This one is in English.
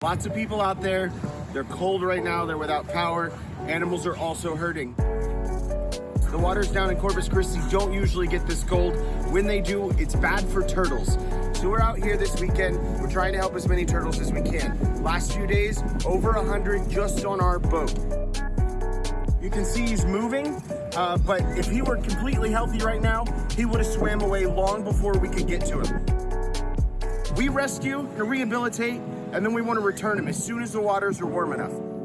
Lots of people out there, they're cold right now, they're without power. Animals are also hurting. The waters down in Corpus Christi don't usually get this cold. When they do, it's bad for turtles. So we're out here this weekend. We're trying to help as many turtles as we can. Last few days, over 100 just on our boat. You can see he's moving, uh, but if he were completely healthy right now, he would have swam away long before we could get to him. We rescue and rehabilitate, and then we want to return them as soon as the waters are warm enough.